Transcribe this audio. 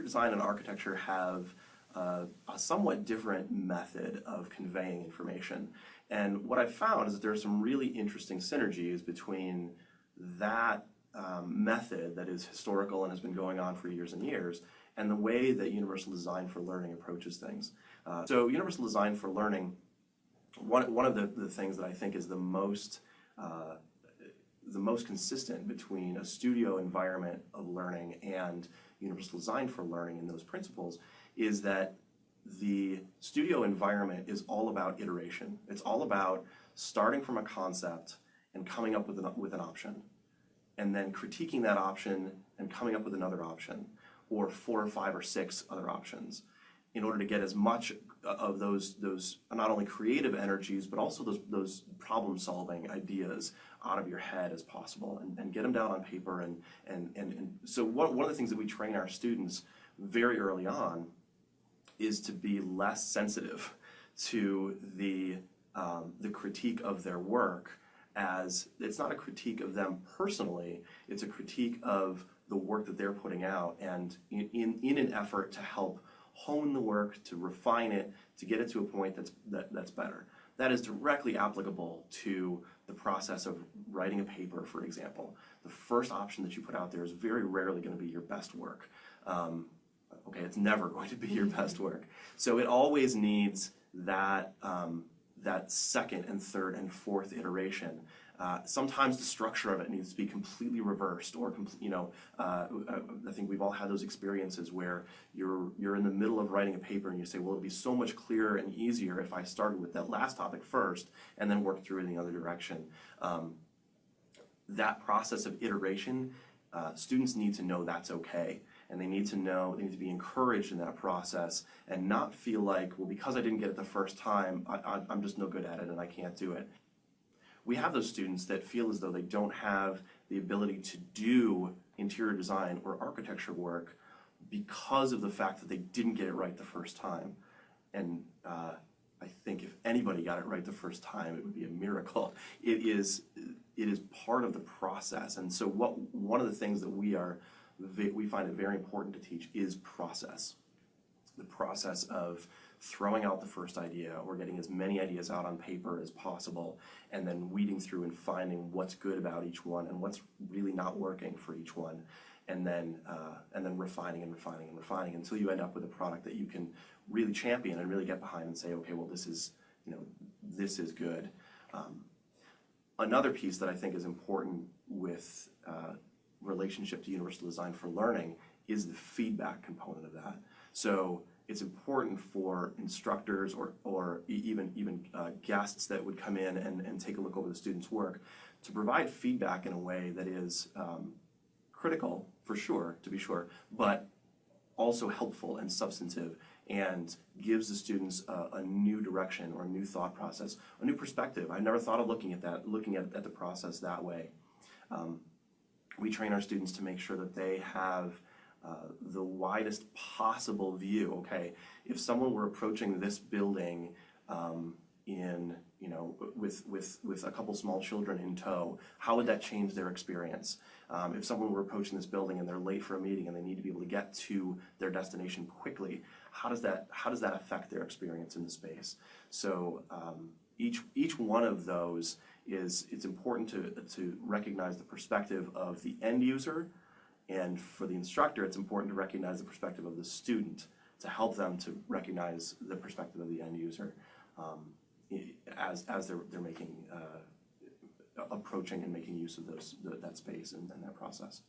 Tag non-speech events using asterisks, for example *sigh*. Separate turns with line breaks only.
design and architecture have uh, a somewhat different method of conveying information. And what I've found is that there are some really interesting synergies between that um, method that is historical and has been going on for years and years and the way that Universal Design for Learning approaches things. Uh, so Universal Design for Learning, one, one of the, the things that I think is the most uh, most consistent between a studio environment of learning and universal design for learning and those principles is that the studio environment is all about iteration. It's all about starting from a concept and coming up with an, with an option and then critiquing that option and coming up with another option or four or five or six other options in order to get as much of those those not only creative energies but also those those problem solving ideas out of your head as possible and, and get them down on paper and and and, and so one, one of the things that we train our students very early on is to be less sensitive to the um, the critique of their work as it's not a critique of them personally it's a critique of the work that they're putting out and in, in, in an effort to help hone the work, to refine it, to get it to a point that's, that, that's better. That is directly applicable to the process of writing a paper, for example. The first option that you put out there is very rarely going to be your best work. Um, okay, it's never *laughs* going to be your best work. So it always needs that, um, that second and third and fourth iteration uh, sometimes the structure of it needs to be completely reversed or, you know, uh, uh, I think we've all had those experiences where you're, you're in the middle of writing a paper and you say, well, it'd be so much clearer and easier if I started with that last topic first and then worked through it in the other direction. Um, that process of iteration, uh, students need to know that's okay and they need to know, they need to be encouraged in that process and not feel like, well, because I didn't get it the first time, I, am just no good at it and I can't do it we have those students that feel as though they don't have the ability to do interior design or architecture work because of the fact that they didn't get it right the first time. And uh, I think if anybody got it right the first time, it would be a miracle. *laughs* It is, it is part of the process. And so what one of the things that we are we find it very important to teach is process. The process of throwing out the first idea or getting as many ideas out on paper as possible and then weeding through and finding what's good about each one and what's really not working for each one and then uh, and then refining and refining and refining until you end up with a product that you can really champion and really get behind and say okay well this is you know this is good. Um, another piece that I think is important with uh, relationship to universal design for learning is the feedback component of that. So it's important for instructors or, or even, even uh, guests that would come in and, and take a look over the student's work to provide feedback in a way that is um, critical, for sure, to be sure, but also helpful and substantive and gives the students a, a, new direction or a new thought process, a new perspective. I never thought of looking at that, looking at, at the process that way. Um, we train our students to make sure that they have uh, the widest possible view. Okay, if someone were approaching this building um, in you know with with with a couple small children in tow, how would that change their experience? Um, if someone were approaching this building and they're late for a meeting and they need to be able to get to their destination quickly, how does that how does that affect their experience in the space? So um, each each one of those is it's important to to recognize the perspective of the end user and for the instructor, it's important to recognize the perspective of the student to help them to recognize the perspective of the end user um, as, as they're, they're making, uh, approaching and making use of those, the, that space and, and that process.